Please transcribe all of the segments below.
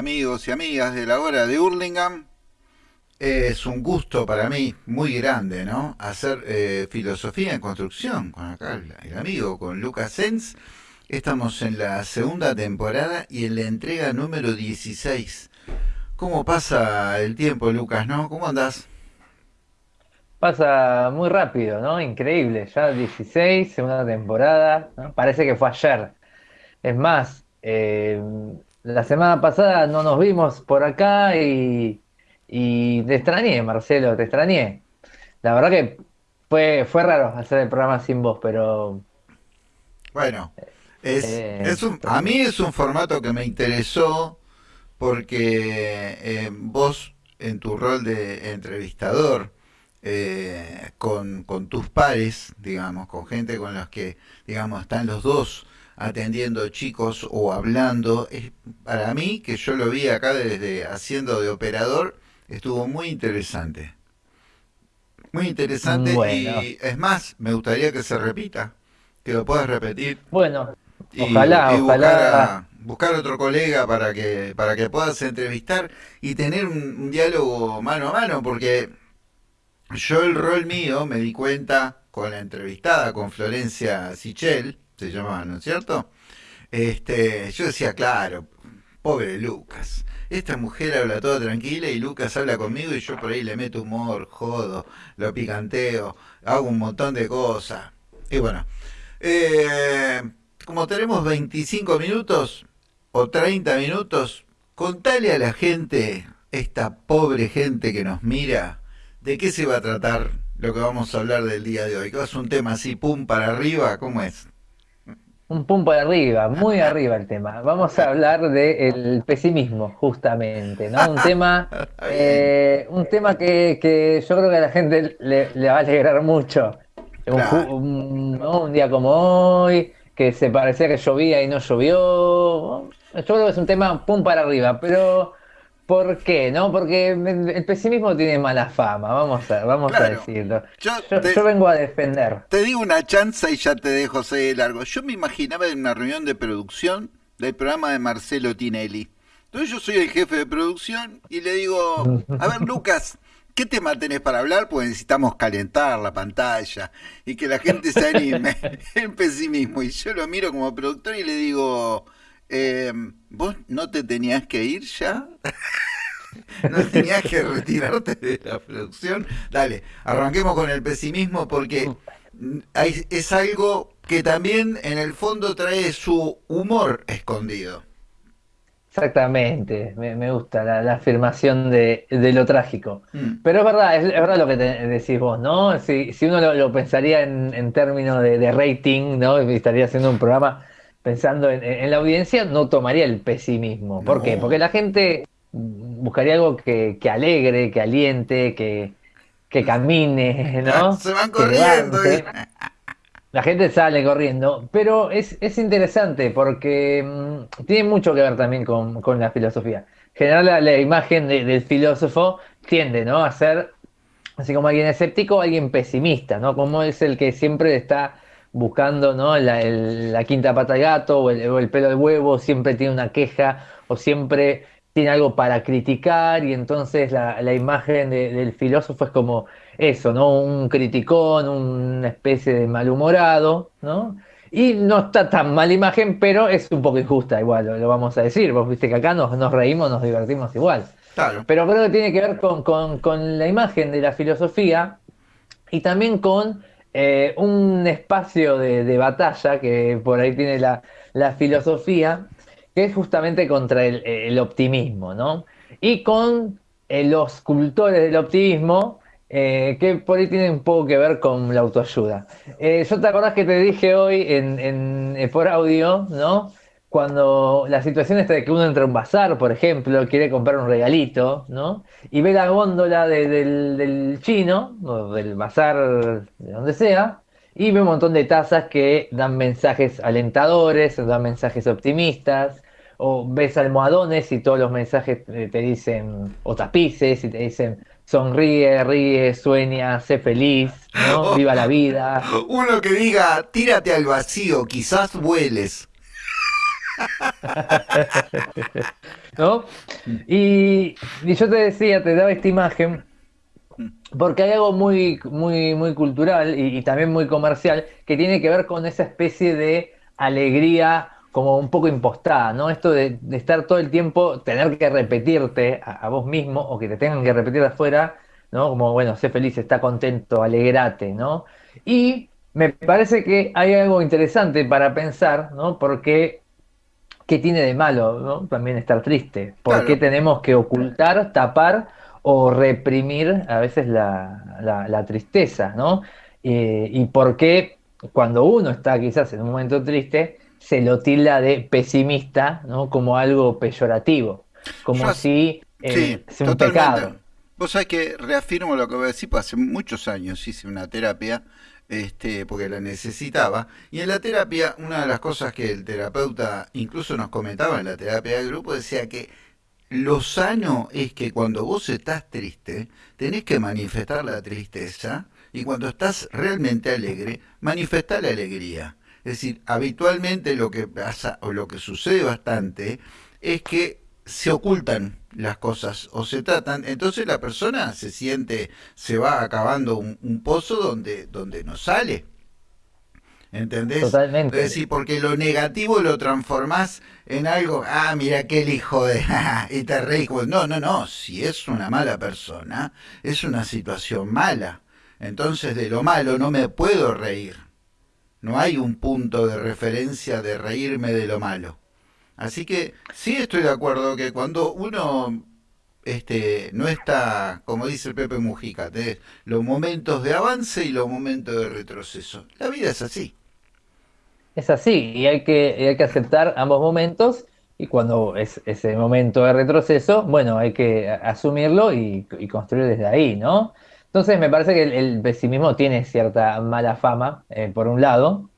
Amigos y amigas de la hora de Hurlingham. Es un gusto para mí muy grande, ¿no? Hacer eh, filosofía en construcción con acá el, amigo, con Lucas Sens. Estamos en la segunda temporada y en la entrega número 16. ¿Cómo pasa el tiempo, Lucas, no? ¿Cómo andás? Pasa muy rápido, ¿no? Increíble. Ya 16, segunda temporada. Parece que fue ayer. Es más, eh, la semana pasada no nos vimos por acá y, y te extrañé, Marcelo, te extrañé. La verdad que fue, fue raro hacer el programa sin vos, pero Bueno, es, eh, es un, a mí es un formato que me interesó porque eh, vos en tu rol de entrevistador eh, con, con tus pares, digamos, con gente con los que, digamos, están los dos atendiendo chicos o hablando, es, para mí, que yo lo vi acá desde haciendo de operador, estuvo muy interesante. Muy interesante bueno, y es más, me gustaría que se repita, que lo puedas repetir bueno, y, ojalá, y buscar ojalá. a buscar otro colega para que para que puedas entrevistar y tener un, un diálogo mano a mano, porque yo el rol mío me di cuenta con la entrevistada, con Florencia Sichel, se llamaba, ¿no es cierto? Este, yo decía, claro, pobre Lucas. Esta mujer habla toda tranquila y Lucas habla conmigo y yo por ahí le meto humor, jodo, lo picanteo, hago un montón de cosas. Y bueno, eh, como tenemos 25 minutos o 30 minutos, contale a la gente, esta pobre gente que nos mira, de qué se va a tratar lo que vamos a hablar del día de hoy. ¿Que es un tema así, pum, para arriba? ¿Cómo es? Un pum por arriba, muy arriba el tema. Vamos a hablar del pesimismo, justamente, ¿no? Un tema, eh, un tema que, que yo creo que a la gente le, le va a alegrar mucho. Claro. un- ¿no? un día como hoy, que se parecía que llovía y no llovió. Yo creo que es un tema pum para arriba, pero ¿por qué? ¿No? Porque el pesimismo tiene mala fama, vamos a, vamos a decirlo. Yo Yo, te, yo vengo a defender. te digo una chanza y ya te dejo seguir largo. Yo me imaginaba en una reunión de producción del programa de Marcelo Tinelli. Entonces yo soy el jefe de producción y le digo, a ver Lucas, ¿qué tema tenés para hablar? Pues necesitamos calentar la pantalla y que la gente se anime. El pesimismo. Y yo lo miro como productor y le digo, eh, ¿vos no te tenías que ir ya? ¿No tenías que retirarte de la producción? Dale, arranquemos con el pesimismo porque hay- es algo que también en el fondo trae su humor escondido. Exactamente, me, me gusta la, la afirmación de, de lo trágico. Mm, Pero es verdad, es, es verdad lo que te- decís vos, ¿no? Si, si uno lo, lo pensaría en, en términos de, de rating, ¿no? Y estaría haciendo un programa pensando en, en la audiencia, no tomaría el pesimismo. ¿Por qué? Porque la gente buscaría algo que, que alegre, que aliente, que, que camine, ¿no? se van corriendo. y-. La gente sale corriendo, pero es, es interesante porque mm, tiene mucho que ver también con, con la filosofía. En general, la, la imagen de- del filósofo tiende, ¿no? a ser así como alguien escéptico, alguien pesimista, ¿no? Como es el que siempre está buscando, ¿no? La, el- la quinta pata al gato o el, o el pelo al huevo, siempre tiene una queja o siempre tiene algo para criticar y entonces la, la imagen de- del filósofo es como eso, ¿no? Un criticón, una especie de malhumorado, ¿no? Y no está tan mala imagen, pero es un poco injusta igual, lo, lo vamos a decir. Vos viste que acá nos, nos reímos, nos divertimos igual. Claro, Pero creo que tiene que ver con, con- con la imagen de la filosofía y también con eh, un espacio de, batalla que por ahí tiene la, filosofía, que es justamente contra el, optimismo, ¿no? Y con eh, los cultores del optimismo, eh, que por ahí tienen un poco que ver con la autoayuda. Yo te acordás que te dije hoy en, por audio, ¿no? Cuando la situación está de que uno entra a un bazar, por ejemplo, quiere comprar un regalito, ¿no? Y ve la góndola de- del, del chino, o del bazar, de donde sea, y ve un montón de tazas que dan mensajes alentadores, o dan mensajes optimistas, o ves almohadones y todos los mensajes te dicen, o tapices, y te dicen, sonríe, ríe, sueña, sé feliz, ¿no? Viva la vida. uno que diga, tírate al vacío, quizás vueles. ¿No? Y, y yo te decía, te daba esta imagen porque hay algo muy, muy, muy cultural y, también muy comercial que tiene que ver con esa especie de alegría como un poco impostada, ¿no? Esto de, estar todo el tiempo, tener que repetirte a, a, vos mismo o que te tengan que repetir afuera, ¿no? Como, bueno, sé feliz, está contento, alegrate, ¿no? Y me parece que hay algo interesante para pensar, ¿no? Porque, ¿qué tiene de malo, ¿no? También estar triste. ¿Por Claro, qué tenemos que ocultar, tapar o reprimir a veces la, la- la tristeza, ¿no? Eh, y por qué cuando uno está quizás en un momento triste, se lo tilda de pesimista, ¿no? Como algo peyorativo, yo como si sí, eh, sea un totalmente. pecado. Vos sabés que reafirmo lo que voy a decir, pues hace muchos años hice una terapia, este, porque la necesitaba, y en la terapia una de las cosas que el terapeuta incluso nos comentaba en la terapia del grupo decía que lo sano es que cuando vos estás triste, tenés que manifestar la tristeza, y cuando estás realmente alegre, manifestar la alegría. Es decir, habitualmente lo que pasa o lo que sucede bastante es que se ocultan las cosas o se tratan, entonces la persona se siente, se va acabando un, un pozo donde, donde no sale. ¿Entendés? Es Totalmente. decir, porque lo negativo lo transformás en algo, ah, mira aquel hijo de, y te reís. como, No, no, no, si es una mala persona, es una situación mala. Entonces de lo malo no me puedo reír. No hay un punto de referencia de reírme de lo malo. Así que sí estoy de acuerdo que cuando uno este, no está, como dice Pepe Mujica, tenés los momentos de avance y los momentos de retroceso. La vida es así. Es así, y hay que, hay que aceptar ambos momentos, y cuando es ese momento de retroceso, bueno, hay que asumirlo y, construir desde ahí, ¿no? Entonces me parece que el, el pesimismo tiene cierta mala fama, eh, por un lado,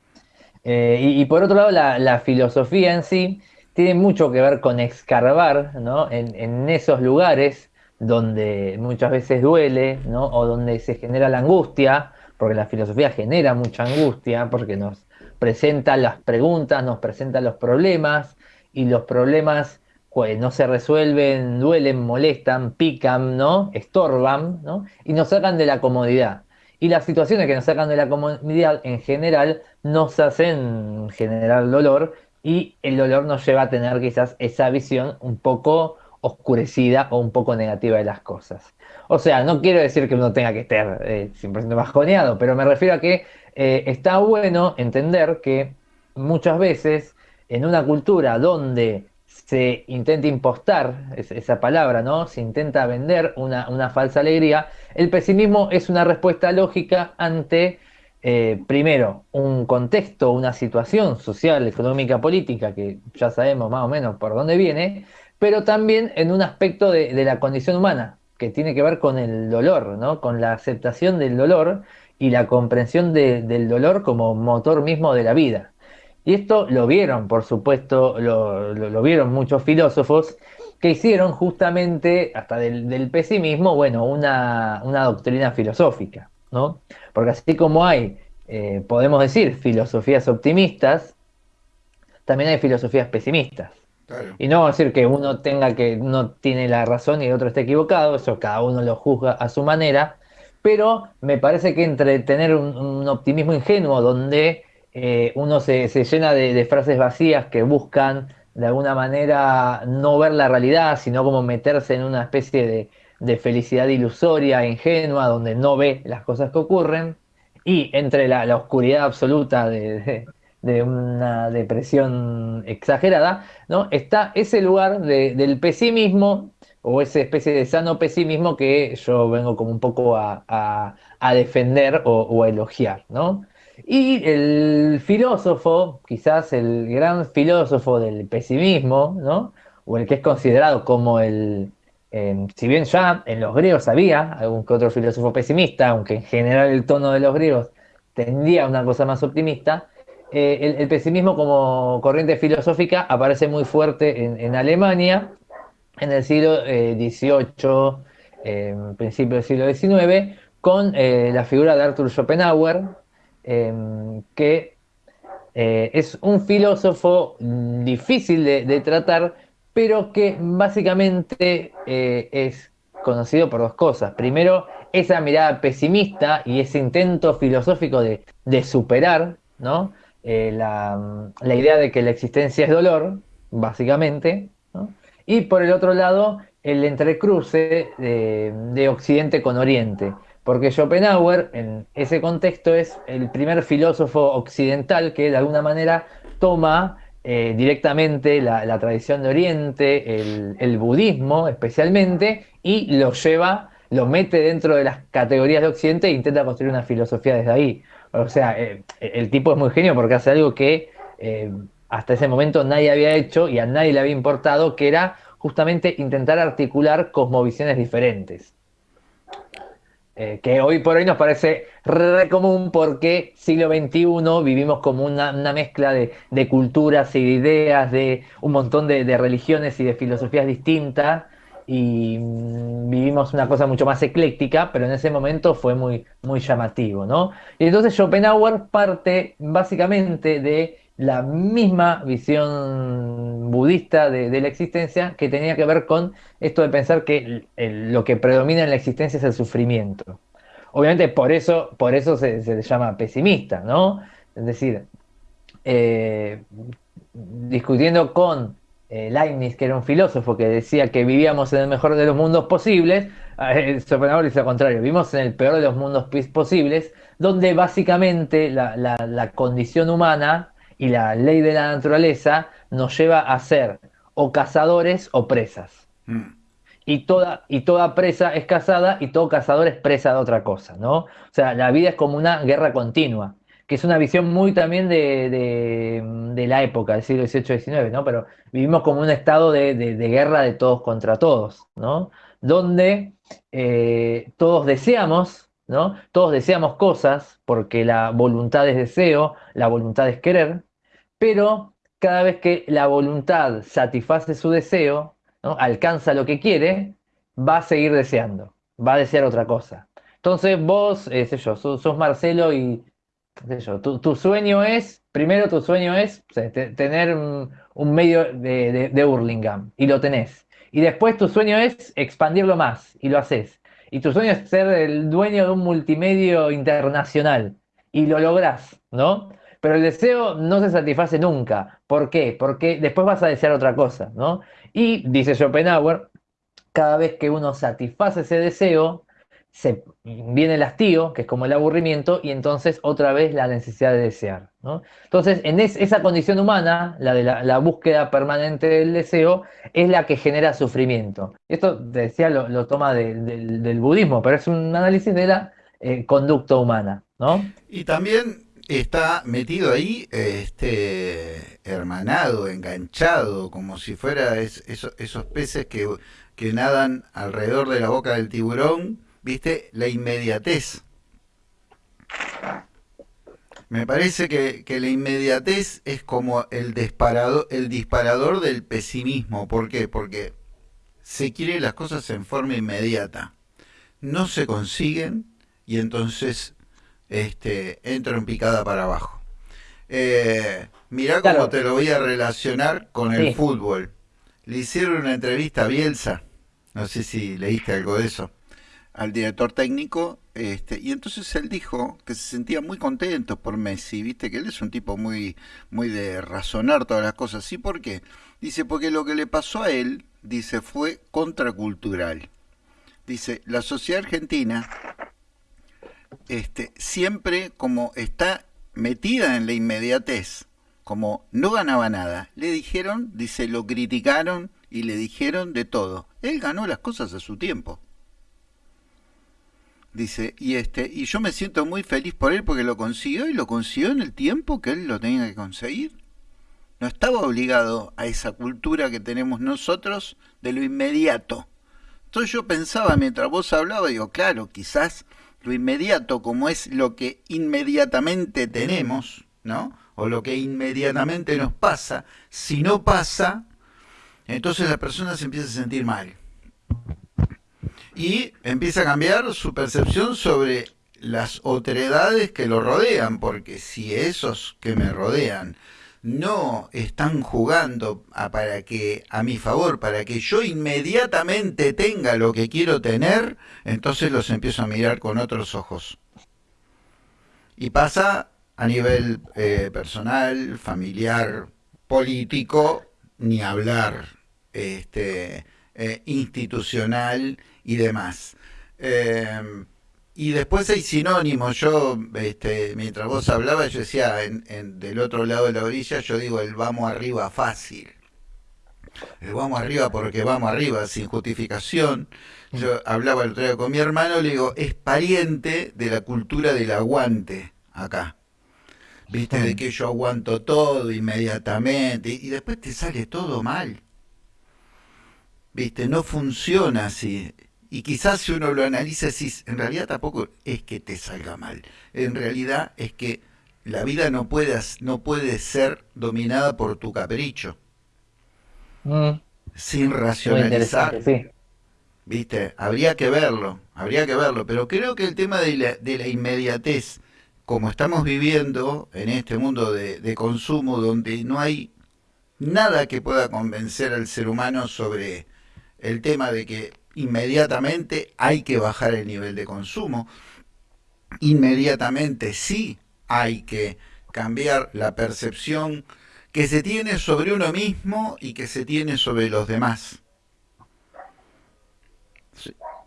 eh, y, por otro lado la, la filosofía en sí tiene mucho que ver con escarbar, ¿no? En, en esos lugares donde muchas veces duele, ¿no? O donde se genera la angustia, porque la filosofía genera mucha angustia, porque nos presenta las preguntas, nos presenta los problemas, y los problemas pues, no se resuelven, duelen, molestan, pican, ¿no? Estorban, ¿no? Y nos sacan de la comodidad. Y las situaciones que nos sacan de la comodidad en general nos hacen generar dolor y el dolor nos lleva a tener quizás esa visión un poco oscurecida o un poco negativa de las cosas. O sea, no quiero decir que uno tenga que estar eh, 100% bajoneado, pero me refiero a que eh, está bueno entender que muchas veces en una cultura donde se intenta impostar es- esa palabra, ¿no? Se intenta vender una falsa alegría, el pesimismo es una respuesta lógica ante, eh, primero, un contexto, una situación social, económica, política, que ya sabemos más o menos por dónde viene, pero también en un aspecto de, la condición humana, que tiene que ver con el dolor, ¿no? Con la aceptación del dolor y la comprensión de- del dolor como motor mismo de la vida. Y esto lo vieron, por supuesto, lo vieron muchos filósofos que hicieron justamente, hasta del, del pesimismo, bueno, una, una doctrina filosófica, ¿no? Porque así como hay, eh, podemos decir, filosofías optimistas, también hay filosofías pesimistas. Claro. Y no decir que uno tenga que uno tiene la razón y el otro esté equivocado, eso cada uno lo juzga a su manera, pero me parece que entre tener un, un optimismo ingenuo donde eh, uno se, se llena de, de frases vacías que buscan de alguna manera no ver la realidad, sino como meterse en una especie de, de felicidad ilusoria, ingenua, donde no ve las cosas que ocurren, y entre la, la oscuridad absoluta de, de- una depresión exagerada, ¿no? Está ese lugar de- del pesimismo o esa especie de sano pesimismo que yo vengo como un poco a, a- a defender o, o a elogiar, ¿no? Y el filósofo, quizás el gran filósofo del pesimismo, ¿no? O el que es considerado como el, eh, si bien ya en los griegos había algún que otro filósofo pesimista, aunque en general el tono de los griegos tendía una cosa más optimista, eh, el, pesimismo como corriente filosófica aparece muy fuerte en, Alemania en el siglo XVIII, eh, principio del siglo XIX, con eh, la figura de Arthur Schopenhauer, eh, que eh, es un filósofo mm, difícil de, tratar, pero que básicamente eh, es conocido por dos cosas. Primero, esa mirada pesimista y ese intento filosófico de, superar ¿no? Eh, la, idea de que la existencia es dolor, básicamente. Y por el otro lado, el entrecruce de Occidente con Oriente porque Schopenhauer en ese contexto es el primer filósofo occidental que de alguna manera toma eh, directamente la, tradición de Oriente, el, budismo especialmente, y lo lleva, lo mete dentro de las categorías de Occidente e intenta construir una filosofía desde ahí. O sea, eh, el tipo es muy genio porque hace algo que eh, hasta ese momento nadie había hecho y a nadie le había importado, que era justamente intentar articular cosmovisiones diferentes. Eh, que hoy por hoy nos parece re común porque siglo XXI vivimos como una, mezcla de, culturas y de ideas, de un montón de, religiones y de filosofías distintas y mm, vivimos una cosa mucho más ecléctica, pero en ese momento fue muy, muy llamativo, ¿no? Y entonces Schopenhauer parte básicamente de la misma visión budista de, la existencia que tenía que ver con esto de pensar que lo que predomina en la existencia es el sufrimiento. Obviamente por eso, por eso se, llama pesimista, ¿no? Es decir, eh, discutiendo con eh, Leibniz, que era un filósofo que decía que vivíamos en el mejor de los mundos posibles, eh, Schopenhauer dice lo contrario, vivimos en el peor de los mundos posibles, donde básicamente la condición humana y la ley de la naturaleza nos lleva a ser o cazadores o presas. Mm. Y toda, y toda presa es cazada y todo cazador es presa de otra cosa, ¿no? O sea, la vida es como una guerra continua, que es una visión muy también de, la época, del siglo XVIII-XIX, ¿no? Pero vivimos como un estado de, guerra de todos contra todos, ¿no? Donde eh, todos deseamos ¿no? Todos deseamos cosas porque la voluntad es deseo, la voluntad es querer, pero cada vez que la voluntad satisface su deseo, alcanza lo que quiere, va a seguir deseando, va a desear otra cosa. Entonces vos, eh, sé sos, Marcelo y tu, sueño es, primero tu sueño es tener un, medio de, de, Hurlingham y lo tenés. Y después tu sueño es expandirlo más y lo haces. Y tu sueño es ser el dueño de un multimedio internacional y lo lográs, ¿no? Pero el deseo no se satisface nunca. ¿Por qué? Porque después vas a desear otra cosa, ¿no? Y dice Schopenhauer, cada vez que uno satisface ese deseo, se viene el hastío, que es como el aburrimiento, y entonces otra vez la necesidad de desear. ¿no? Entonces, en esa condición humana, la de la, búsqueda permanente del deseo, es la que genera sufrimiento. Esto, decía, lo, toma del budismo, pero es un análisis de la eh, conducta humana. ¿no? Y también está metido ahí, este, hermanado, enganchado, como si fuera esos peces que, que nadan alrededor de la boca del tiburón, ¿viste? La inmediatez. Me parece que, que, la inmediatez es como el disparador, el disparador del pesimismo. ¿Por qué? Porque se quieren las cosas en forma inmediata. No se consiguen y entonces este, entro en picada para abajo. Eh, mirá cómo te lo voy a relacionar con el fútbol. Le hicieron una entrevista a Bielsa, no sé si leíste algo de eso, al director técnico, este, y entonces él dijo que se sentía muy contento por Messi, viste que él es un tipo muy, muy de razonar todas las cosas. ¿Sí por qué? Dice, porque lo que le pasó a él, dice, fue contracultural. Dice, la sociedad argentina este, siempre como está metida en la inmediatez, como no ganaba nada, le dijeron, dice, lo criticaron y le dijeron de todo. Él ganó las cosas a su tiempo. Dice, y este, y yo me siento muy feliz por él porque lo consiguió y lo consiguió en el tiempo que él lo tenía que conseguir. No estaba obligado a esa cultura que tenemos nosotros de lo inmediato. Entonces yo pensaba mientras vos hablabas, digo, claro, quizás lo inmediato como es lo que inmediatamente tenemos, ¿no? O lo que inmediatamente nos pasa, si no pasa, entonces la persona se empieza a sentir mal. Y empieza a cambiar su percepción sobre las otredades que lo rodean, porque si esos que me rodean no están jugando a, para que a mi favor, para que yo inmediatamente tenga lo que quiero tener, entonces los empiezo a mirar con otros ojos. Y pasa a nivel eh, personal, familiar, político, ni hablar, este, eh, institucional y demás. Eh, y después hay sinónimos. Yo, este, mientras vos hablabas, yo decía, en, del otro lado de la orilla, yo digo el vamos arriba fácil. El vamos arriba porque vamos arriba, sin justificación. Yo hablaba el otro día con mi hermano, le digo, es pariente de la cultura del aguante acá. Viste, de que yo aguanto todo inmediatamente y después te sale todo mal. Viste, no funciona así. Y quizás si uno lo analiza, así, en realidad tampoco es que te salga mal. En realidad es que la vida no puede, no puede ser dominada por tu capricho. Mm. Sin racionalizar. ¿Viste? Habría que verlo, habría que verlo. Pero creo que el tema de la, de la inmediatez, como estamos viviendo en este mundo de, de consumo, donde no hay nada que pueda convencer al ser humano sobre el tema de que inmediatamente hay que bajar el nivel de consumo, inmediatamente sí hay que cambiar la percepción que se tiene sobre uno mismo y que se tiene sobre los demás.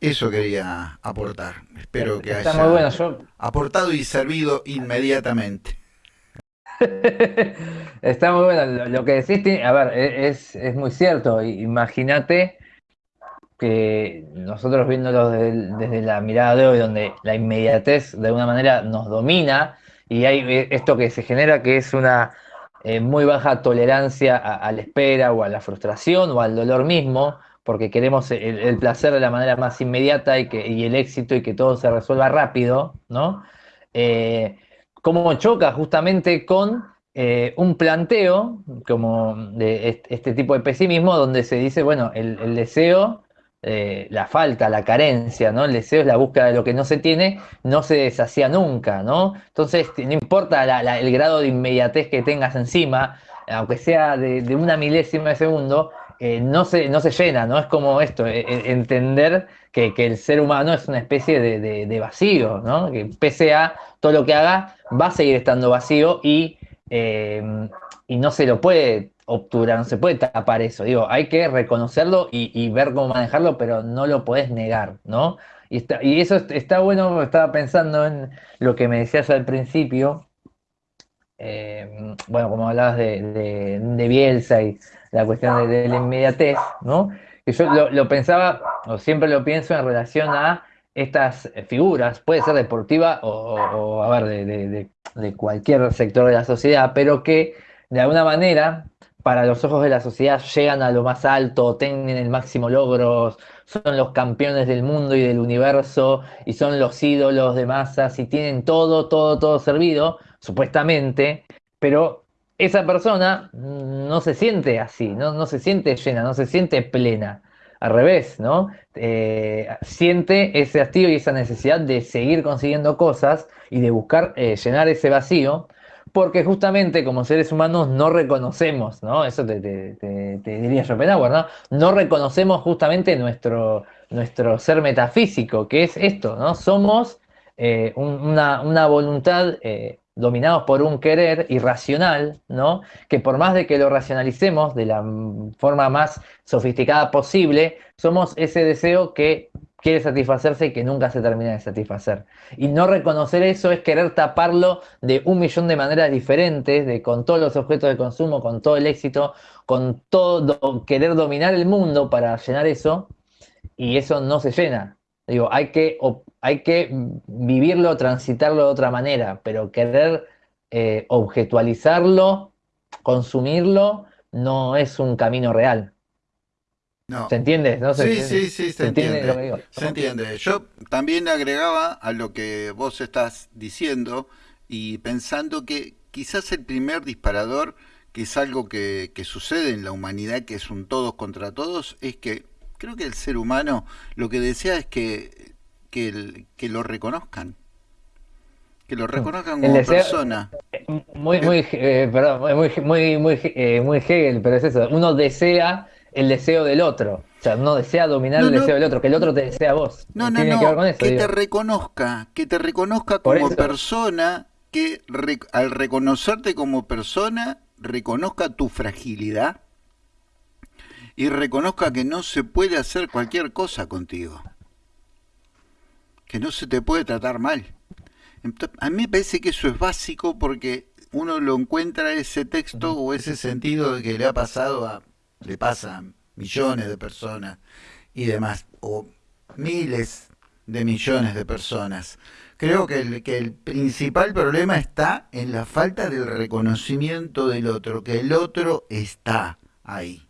Eso quería aportar. Espero que haya aportado y servido inmediatamente. Está muy bueno. Lo que decís, a ver, e-, es, es muy cierto. Imagínate que nosotros viéndolo desde, la mirada de hoy, donde la inmediatez de alguna manera nos domina y hay eh, esto que se genera que es una eh, muy baja tolerancia a, la espera o a la frustración o al dolor mismo, porque queremos el, placer de la manera más inmediata y, que, el éxito y que todo se resuelva rápido, ¿no? Eh, como choca justamente con un planteo como de este, tipo de pesimismo donde se dice, bueno, el deseo eh, la falta, la carencia, ¿no? El deseo es la búsqueda de lo que no se tiene, no se deshacía nunca, ¿no? Entonces, no importa el grado de inmediatez que tengas encima, aunque sea de, una milésima de segundo, eh, no, se, no se llena, ¿no? Es como esto, e, entender que, el ser humano es una especie de, vacío, ¿no? Que pese a todo lo que haga, va a seguir estando vacío y, eh, y no se lo puede obturar, no se puede tapar eso. Digo, hay que reconocerlo y, ver cómo manejarlo, pero no lo puedes negar, ¿no? Y, está, y eso está bueno, estaba pensando en lo que me decías al principio. Eh, bueno, como hablabas de, de, Bielsa y la cuestión de, la inmediatez, ¿no? Que yo lo, pensaba, o siempre lo pienso en relación a estas figuras, puede ser deportiva o, a ver, de cualquier sector de la sociedad, pero que de alguna manera para los ojos de la sociedad llegan a lo más alto, tienen el máximo logro, son los campeones del mundo y del universo y son los ídolos de masas y tienen todo, todo, todo servido, supuestamente, pero esa persona no se siente así, no, no se siente llena, no se siente plena. Al revés, ¿no? Eh, siente ese hastío y esa necesidad de seguir consiguiendo cosas y de buscar eh, llenar ese vacío porque justamente como seres humanos no reconocemos, ¿no? Eso te, diría Schopenhauer, ¿no? No reconocemos justamente nuestro, nuestro ser metafísico, que es esto, ¿no? Somos eh, una, voluntad eh, dominados por un querer irracional, ¿no? Que por más de que lo racionalicemos de la forma más sofisticada posible, somos ese deseo que quiere satisfacerse y que nunca se termina de satisfacer. Y no reconocer eso es querer taparlo de un millón de maneras diferentes, de con todos los objetos de consumo, con todo el éxito, con todo, querer dominar el mundo para llenar eso, y eso no se llena. Digo, hay que, hay que vivirlo, transitarlo de otra manera, pero querer eh, objetualizarlo, consumirlo, no es un camino real. ¿Se entiende? ¿No? sí, sí, sí, se, entiende. Se entiende. Yo también agregaba a lo que vos estás diciendo y pensando que quizás el primer disparador, que es algo que, sucede en la humanidad, que es un todos contra todos, es que creo que el ser humano lo que desea es que, que, lo reconozcan. Que lo reconozcan como persona. Muy, muy, eh, perdón, muy, muy, muy, eh, muy Hegel, pero es eso. Uno desea el deseo del otro. O sea, uno desea dominar el deseo del otro, que el otro te desea a vos. No, no, no. Que, te reconozca, que te reconozca como persona, que al reconocerte como persona, reconozca tu fragilidad y reconozca que no se puede hacer cualquier cosa contigo. Que no se te puede tratar mal. A mí me parece que eso es básico porque uno lo encuentra ese texto o ese sentido de que le ha pasado a, le pasa a millones de personas y demás, o miles de millones de personas. Creo que el, que el principal problema está en la falta del reconocimiento del otro, que el otro está ahí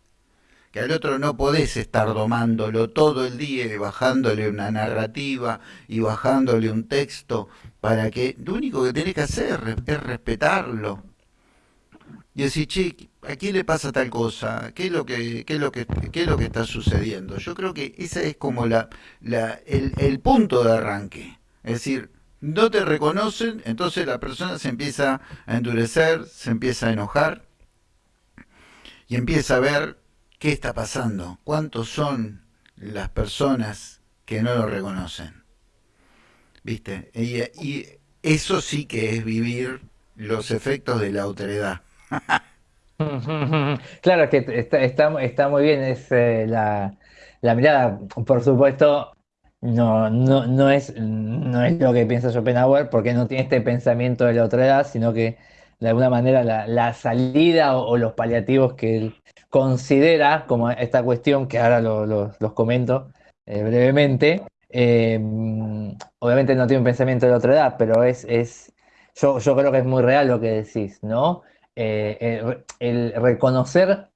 que al otro no podés estar domándolo todo el día y bajándole una narrativa y bajándole un texto para que lo único que tenés que hacer es respetarlo. Y decir, che, ¿a quién le pasa tal cosa? ¿Qué es lo que, qué es lo que, qué es lo que está sucediendo? Yo creo que ese es como la, la, el, punto de arranque. Es decir, no te reconocen, entonces la persona se empieza a endurecer, se empieza a enojar y empieza a ver ¿Qué está pasando? ¿Cuántos son las personas que no lo reconocen? ¿Viste? Y, eso sí que es vivir los efectos de la autoridad. claro, que está, muy bien, es eh, la, mirada, por supuesto, no, no, no, es, no es lo que piensa Schopenhauer, porque no tiene este pensamiento de la autoridad, sino que de alguna manera la, salida o, los paliativos que él considera como esta cuestión, que ahora los comento eh, brevemente, eh, obviamente no tiene un pensamiento de la otra edad, pero es, es yo, yo creo que es muy real lo que decís, ¿no? Eh, el, reconocer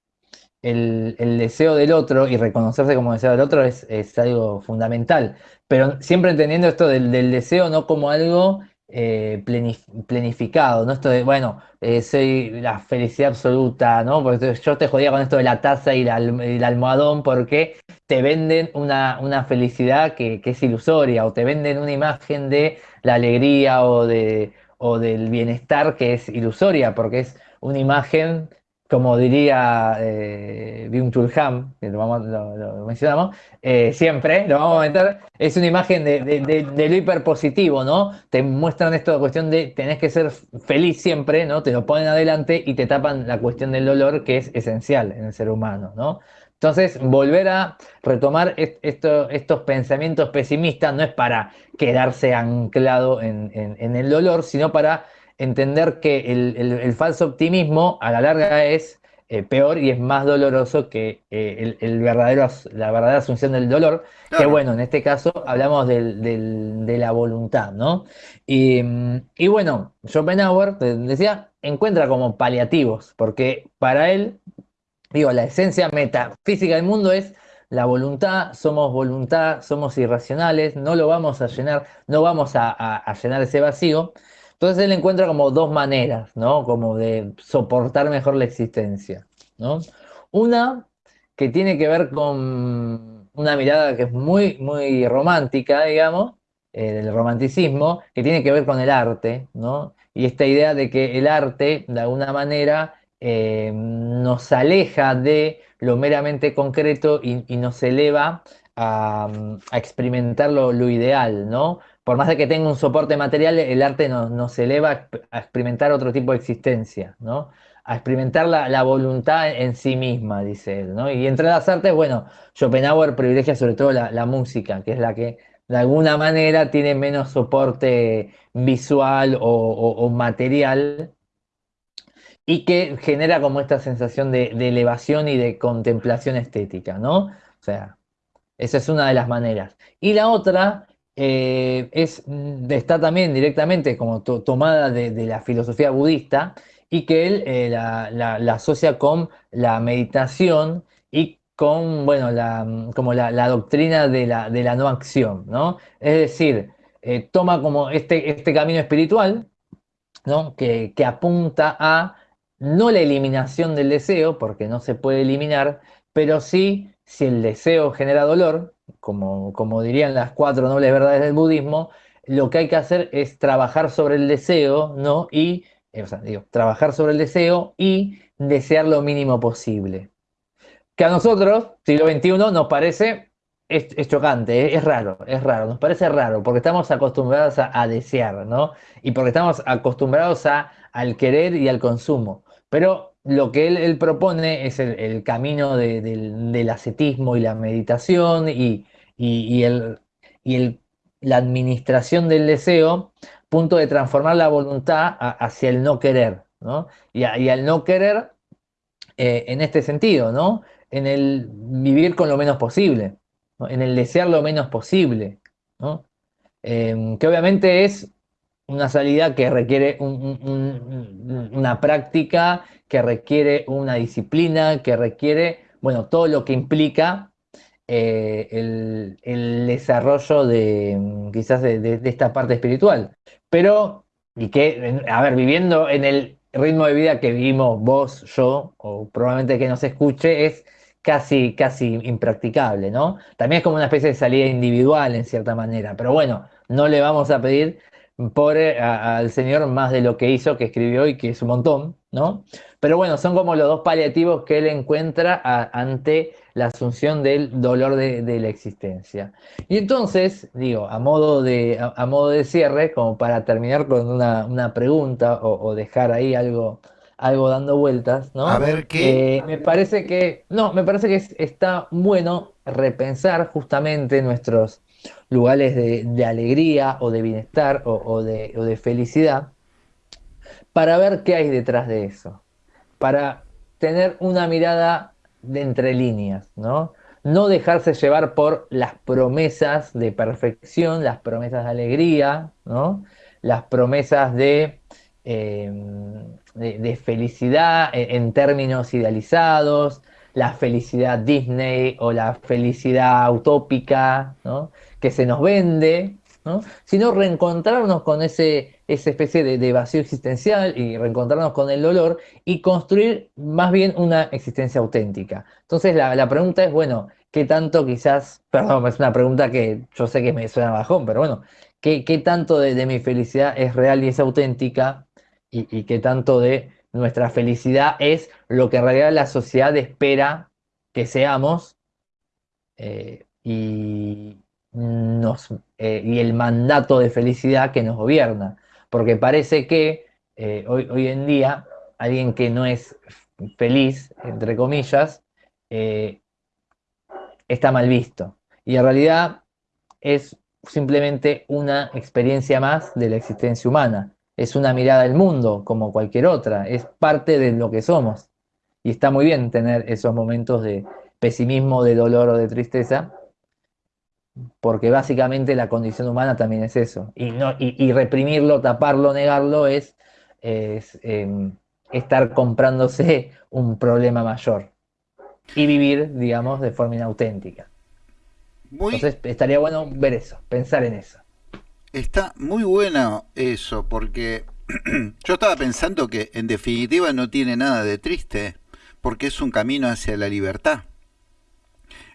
el, deseo del otro y reconocerse como deseo del otro es, algo fundamental, pero siempre entendiendo esto del, del deseo no como algo eh, planificado, ¿no? Esto de, bueno, eh, soy la felicidad absoluta, ¿no? Porque yo te jodía con esto de la taza y, el almohadón porque te venden una, una felicidad que, es ilusoria o te venden una imagen de la alegría o, de, o del bienestar que es ilusoria porque es una imagen como diría eh, Byung-Chul que lo, mencionamos, eh, siempre, lo vamos a meter, es una imagen de, lo hiperpositivo, ¿no? Te muestran esto de cuestión de tenés que ser feliz siempre, ¿no? Te lo ponen adelante y te tapan la cuestión del dolor que es esencial en el ser humano, ¿no? Entonces, volver a retomar estos pensamientos pesimistas no es para quedarse anclado en el dolor, sino para entender que el, falso optimismo a la larga es eh, peor y es más doloroso que eh, el, verdadero, la verdadera asunción del dolor, que bueno, en este caso hablamos de la voluntad, ¿no? Y, y bueno, Schopenhauer, decía, encuentra como paliativos, porque para él, digo, la esencia metafísica del mundo es la voluntad, somos voluntad, somos irracionales, no lo vamos a llenar, no vamos a llenar ese vacío, entonces él encuentra como dos maneras, ¿no? Como de soportar mejor la existencia, ¿no? Una que tiene que ver con una mirada que es muy, muy romántica, digamos, eh, del romanticismo, que tiene que ver con el arte, ¿no? Y esta idea de que el arte, de alguna manera, eh, nos aleja de lo meramente concreto y, nos eleva a, experimentar lo, lo, ideal, ¿no? Por más de que tenga un soporte material, el arte nos, eleva a experimentar otro tipo de existencia, ¿no? A experimentar la, voluntad en sí misma, dice él, ¿no? Y entre las artes, bueno, Schopenhauer privilegia sobre todo la, música, que es la que de alguna manera tiene menos soporte visual o, material y que genera como esta sensación de, de, elevación y de contemplación estética, ¿no? O sea, esa es una de las maneras. Y la otra eh, es, mm, está también directamente como tomada de, la filosofía budista y que él eh, la, asocia con la meditación y con, bueno, la, mm, como la, doctrina de la, de la no acción, ¿no? Es decir, eh, toma como este, este camino espiritual, ¿no? Que, que apunta a no la eliminación del deseo, porque no se puede eliminar, pero sí, si el deseo genera dolor, como, como dirían las cuatro nobles verdades del budismo, lo que hay que hacer es trabajar sobre el deseo, ¿no? Y, eh, o sea, digo, trabajar sobre el deseo y desear lo mínimo posible. Que a nosotros, siglo XXI, nos parece es, chocante, es, raro, es raro, nos parece raro, porque estamos acostumbrados a, desear, ¿no? Y porque estamos acostumbrados a, al querer y al consumo. Pero lo que él, propone es el, camino del, ascetismo y la meditación y, el, la administración del deseo, punto de transformar la voluntad hacia el no querer, ¿no? Y, al no querer eh, en este sentido, ¿no? En el vivir con lo menos posible en el desear lo menos posible, em, que obviamente es una salida que requiere una práctica, que requiere una disciplina, que requiere, bueno, todo lo que implica eh, el, desarrollo de quizás de, esta parte espiritual. Pero, y que, a ver, viviendo en el ritmo de vida que vivimos vos, yo, o probablemente que nos escuche, es casi, casi impracticable, ¿no? También es como una especie de salida individual en cierta manera, pero bueno, no le vamos a pedir por, al Señor más de lo que hizo, que escribió y que es un montón, ¿no? Pero bueno, son como los dos paliativos que él encuentra ante la asunción del dolor de, la existencia. Y entonces, digo, a modo de, a, modo de cierre, como para terminar con una, pregunta o dejar ahí algo, algo dando vueltas, ¿no? A ver qué. Eh, me parece que. No, me parece que está bueno repensar justamente nuestros lugares de, alegría o de bienestar o, de, felicidad para ver qué hay detrás de eso. Para tener una mirada de entre líneas, ¿no? No dejarse llevar por las promesas de perfección, las promesas de alegría, ¿no? Las promesas de Em, de, felicidad en, términos idealizados, la felicidad Disney o la felicidad utópica que se nos vende, sino reencontrarnos con ese, esa especie de, vacío existencial y reencontrarnos con el dolor y construir más bien una existencia auténtica. Entonces la, pregunta es, bueno, ¿qué tanto quizás, perdón, es una pregunta que yo sé que me suena bajón, pero bueno, ¿qué, tanto de, de mi felicidad es real y es auténtica? y, qué tanto de nuestra felicidad es lo que en realidad la sociedad espera que seamos eh, eh, y el mandato de felicidad que nos gobierna. Porque parece que eh, hoy, hoy, en día alguien que no es feliz, entre comillas, está mal visto. Y en realidad es simplemente una experiencia más de la existencia humana es una mirada al mundo como cualquier otra, es parte de lo que somos. Y está muy bien tener esos momentos de pesimismo, de dolor o de tristeza, porque básicamente la condición humana también es eso. Y, no, y, reprimirlo, taparlo, negarlo es, em, estar comprándose un problema mayor y vivir, digamos, de forma inauténtica. Entonces estaría bueno ver eso, pensar en eso. Está muy bueno eso, porque yo estaba pensando que en definitiva no tiene nada de triste, porque es un camino hacia la libertad.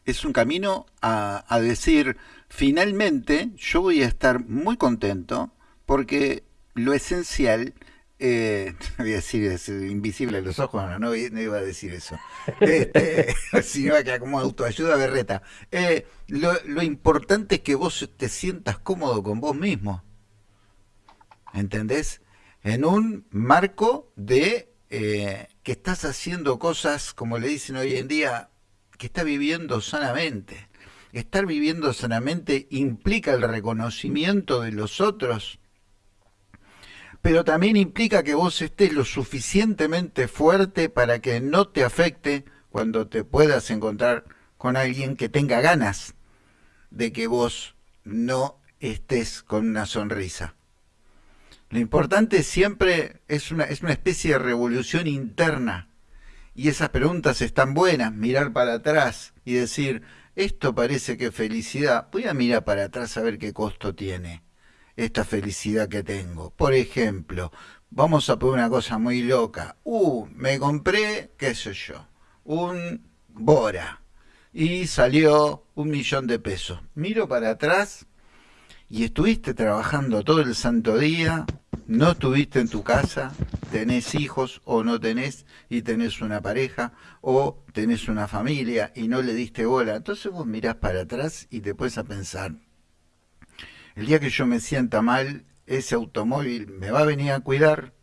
Es un camino a, a decir, finalmente yo voy a estar muy contento porque lo esencial eh, voy a decir invisible a los ojos, no, no, iba a decir eso. Este, si no que como autoayuda berreta. Eh, lo, importante es que vos te sientas cómodo con vos mismo. ¿Entendés? En un marco de eh, que estás haciendo cosas, como le dicen hoy en día, que estás viviendo sanamente. Estar viviendo sanamente implica el reconocimiento de los otros pero también implica que vos estés lo suficientemente fuerte para que no te afecte cuando te puedas encontrar con alguien que tenga ganas de que vos no estés con una sonrisa. Lo importante siempre es una, es una especie de revolución interna. Y esas preguntas están buenas, mirar para atrás y decir, esto parece que felicidad, voy a mirar para atrás a ver qué costo tiene esta felicidad que tengo. Por ejemplo, vamos a poner una cosa muy loca. Uh, me compré, qué sé yo, un Bora y salió un millón de pesos. Miro para atrás y estuviste trabajando todo el santo día, no estuviste en tu casa, tenés hijos o no tenés y tenés una pareja o tenés una familia y no le diste bola. Entonces vos mirás para atrás y te puedes a pensar, el día que yo me sienta mal, ese automóvil me va a venir a cuidar,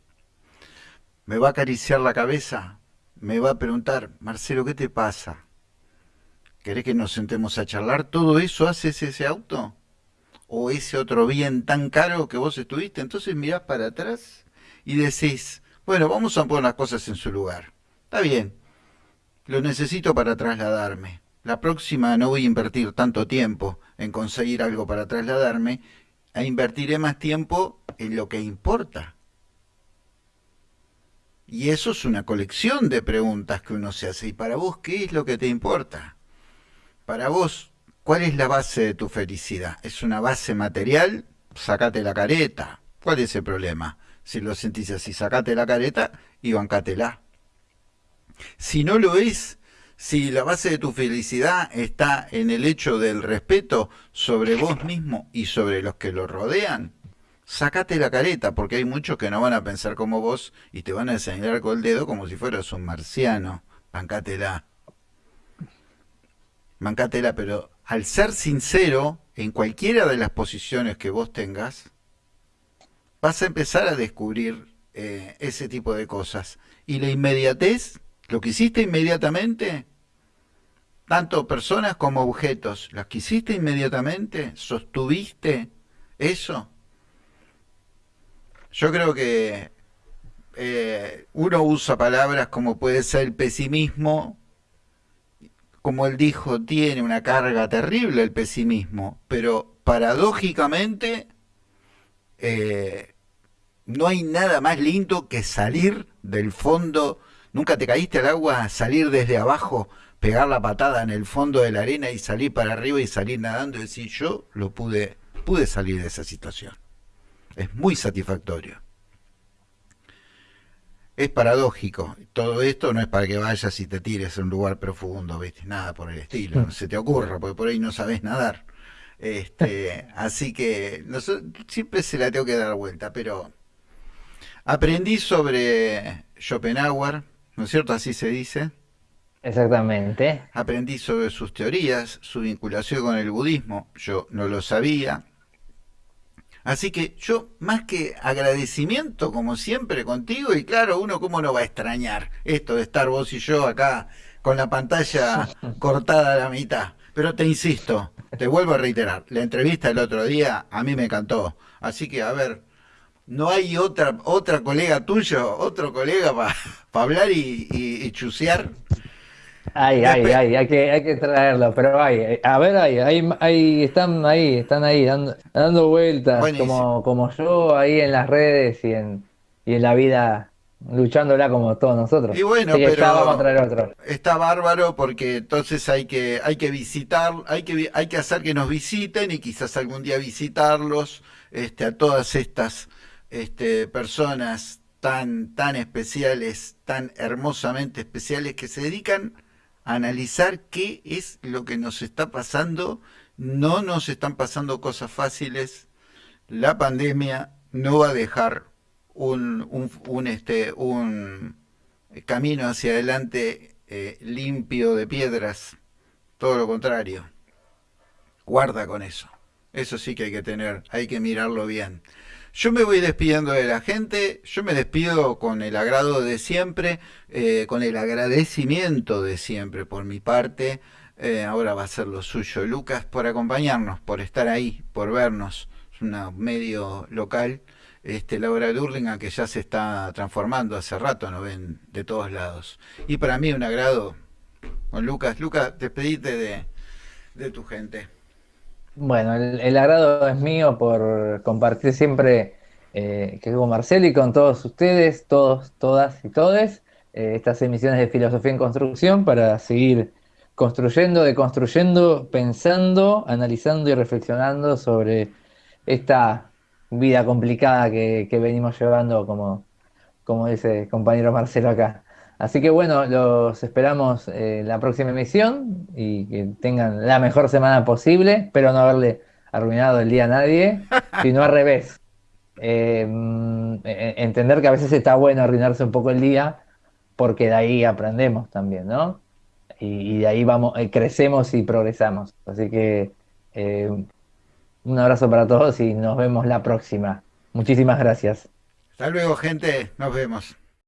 me va a acariciar la cabeza, me va a preguntar, Marcelo, ¿qué te pasa? ¿Querés que nos sentemos a charlar? ¿Todo eso haces ese auto? ¿O ese otro bien tan caro que vos estuviste? Entonces mirás para atrás y decís, bueno, vamos a poner las cosas en su lugar. Está bien, lo necesito para trasladarme. La próxima no voy a invertir tanto tiempo en conseguir algo para trasladarme, e invertiré más tiempo en lo que importa. Y eso es una colección de preguntas que uno se hace. ¿Y para vos qué es lo que te importa? Para vos, ¿cuál es la base de tu felicidad? ¿Es una base material? Sacate la careta. ¿Cuál es el problema? Si lo sentís así, sacate la careta y bancátela. Si no lo es, si la base de tu felicidad está en el hecho del respeto sobre vos mismo y sobre los que lo rodean, sacate la careta, porque hay muchos que no van a pensar como vos y te van a señalar con el dedo como si fueras un marciano. Bancátela. Bancátela, pero al ser sincero, en cualquiera de las posiciones que vos tengas, vas a empezar a descubrir eh, ese tipo de cosas. Y la inmediatez, lo que hiciste inmediatamente, tanto personas como objetos, las que hiciste inmediatamente, sostuviste eso. Yo creo que eh, uno usa palabras como puede ser el pesimismo, como él dijo, tiene una carga terrible el pesimismo, pero paradójicamente eh, no hay nada más lindo que salir del fondo. Nunca te caíste al agua, salir desde abajo, pegar la patada en el fondo de la arena y salir para arriba y salir nadando y decir yo lo pude, pude salir de esa situación. Es muy satisfactorio. Es paradójico. Todo esto no es para que vayas y te tires a un lugar profundo, ¿viste? Nada por el estilo. No se te ocurra, porque por ahí no sabes nadar. Este, así que siempre se la tengo que dar vuelta, pero Aprendí sobre Schopenhauer, ¿no es cierto? Así se dice. Exactamente. Aprendí sobre sus teorías, su vinculación con el budismo. Yo no lo sabía. Así que yo, más que agradecimiento, como siempre, contigo, y claro, uno cómo no va a extrañar esto de estar vos y yo acá con la pantalla cortada a la mitad. Pero te insisto, te vuelvo a reiterar, la entrevista del otro día a mí me encantó. Así que, a ver, no hay otra otra colega tuyo, otro colega para hablar y, y, chucear. Ay, ay, ay, hay que, hay que traerlo, pero hay, a ver, ahí, ahí, están ahí, están ahí dando, dando vueltas, como, como yo ahí en las redes y en, y en la vida luchándola como todos nosotros. Y bueno, pero está bárbaro porque entonces hay que, hay que visitar, hay que, hay que hacer que nos visiten y quizás algún día visitarlos, este, a todas estas este, personas tan, tan especiales, tan hermosamente especiales, que se dedican a analizar qué es lo que nos está pasando. No nos están pasando cosas fáciles. La pandemia no va a dejar un, un, este, un camino hacia adelante eh, limpio de piedras. Todo lo contrario. Guarda con eso. Eso sí que hay que tener, hay que mirarlo bien. Yo me voy despidiendo de la gente, yo me despido con el agrado de siempre, eh, con el agradecimiento de siempre por mi parte. Eh, ahora va a ser lo suyo. Lucas, por acompañarnos, por estar ahí, por vernos. Es un medio local. Este, Laura Durlinga, que ya se está transformando hace rato, nos ven de todos lados. Y para mí un agrado con Lucas. Lucas, despedite de, de tu gente. Bueno, el, agrado es mío por compartir siempre eh, que con Marcelo y con todos ustedes, todos, todas y todes, eh, estas emisiones de Filosofía en Construcción para seguir construyendo, deconstruyendo, pensando, analizando y reflexionando sobre esta vida complicada que, que venimos llevando, como, como dice el compañero Marcelo acá. Así que bueno, los esperamos en la próxima emisión y que tengan la mejor semana posible. Espero no haberle arruinado el día a nadie, sino al revés. Eh, mm, e- entender que a veces está bueno arruinarse un poco el día, porque de ahí aprendemos también, ¿no? Y, y de ahí vamos, eh, crecemos y progresamos. Así que eh, un abrazo para todos y nos vemos la próxima. Muchísimas gracias. Hasta luego, gente. Nos vemos.